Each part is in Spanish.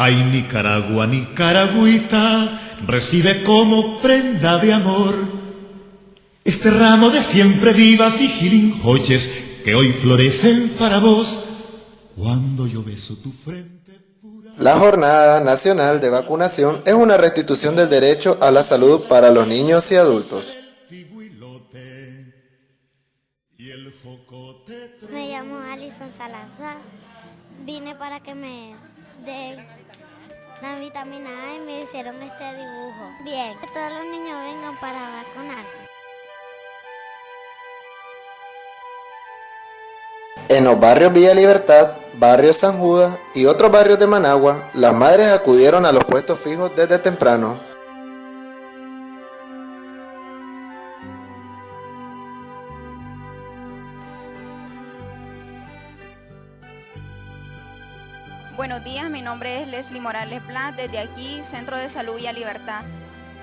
Ay, Nicaragua, Nicaragüita, recibe como prenda de amor este ramo de siempre vivas y girinjoches que hoy florecen para vos cuando yo beso tu frente. Pura... La Jornada Nacional de Vacunación es una restitución del derecho a la salud para los niños y adultos. Me llamo Alison Salazar. Vine para que me den la vitamina A y me hicieron este dibujo. Bien, que todos los niños vengan para vacunarse. En los barrios Villa Libertad, Barrio San Judas y otros barrios de Managua, las madres acudieron a los puestos fijos desde temprano. Buenos días, mi nombre es Leslie Morales Blas, desde aquí, Centro de Salud Villa Libertad.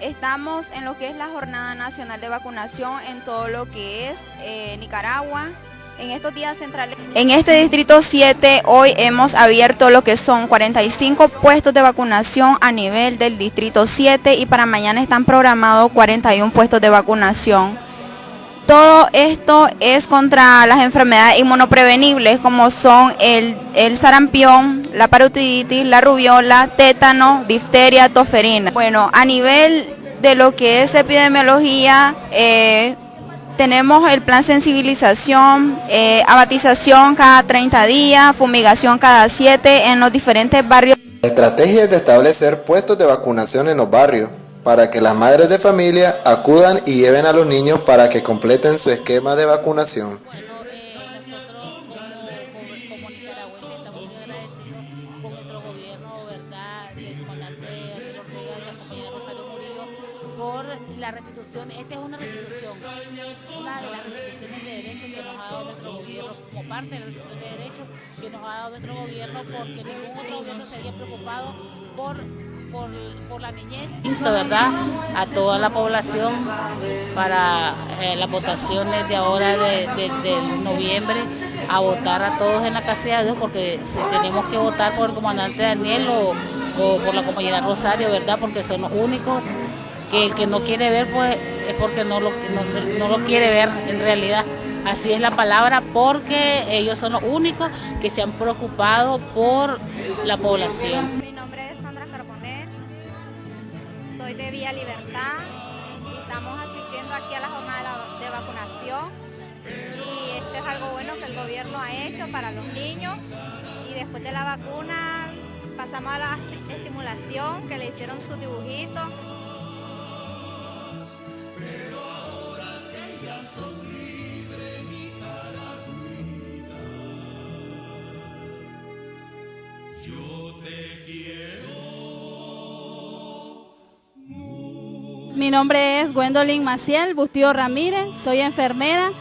Estamos en lo que es la Jornada Nacional de Vacunación en todo lo que es eh, Nicaragua, en estos días centrales. En este distrito 7 hoy hemos abierto lo que son 45 puestos de vacunación a nivel del distrito 7 y para mañana están programados 41 puestos de vacunación. Todo esto es contra las enfermedades inmunoprevenibles como son el, el sarampión, la parotiditis, la rubiola, tétano, difteria, toferina. Bueno, a nivel de lo que es epidemiología, eh, tenemos el plan sensibilización, eh, abatización cada 30 días, fumigación cada 7 en los diferentes barrios. La estrategia es de establecer puestos de vacunación en los barrios para que las madres de familia acudan y lleven a los niños para que completen su esquema de vacunación. Bueno, eh, nosotros como, nicaragüenses estamos muy agradecidos por la restitución, esta es una restitución, una de las restituciones de derechos que nos ha dado nuestro gobierno, como parte de la restitución de derechos que nos ha dado nuestro gobierno, porque ningún otro gobierno se había preocupado por por, la niñez. Insto, ¿verdad?, a toda la población para eh, las votaciones de ahora de, noviembre a votar a todos en la casilla de Dios porque si tenemos que votar por el comandante Daniel o, o, por la compañera Rosario, ¿verdad?, porque son los únicos que el que no quiere ver pues es porque no lo, no lo quiere ver en realidad. Así es la palabra porque ellos son los únicos que se han preocupado por la población soy de Vía Libertad, estamos asistiendo aquí a la jornada de vacunación. Y esto es algo bueno que el gobierno ha hecho para los niños. Y después de la vacuna pasamos a la estimulación que le hicieron su dibujito. Mi nombre es Gwendolyn Maciel Bustillo Ramírez, soy enfermera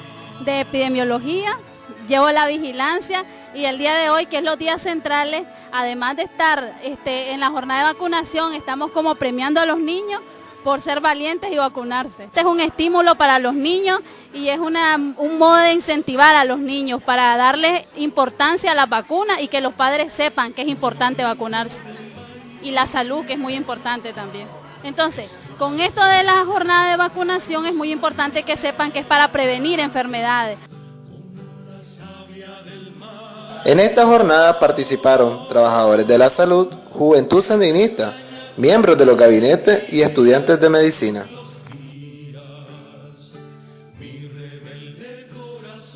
de epidemiología, llevo la vigilancia y el día de hoy, que es los días centrales, además de estar este, en la jornada de vacunación, estamos como premiando a los niños por ser valientes y vacunarse. Este es un estímulo para los niños y es un modo de incentivar a los niños para darles importancia a las vacunas y que los padres sepan que es importante vacunarse. Y la salud, que es muy importante también. Entonces, con esto de la jornada de vacunación es muy importante que sepan que es para prevenir enfermedades. En esta jornada participaron trabajadores de la salud, juventud sandinista, miembros de los gabinetes y estudiantes de medicina.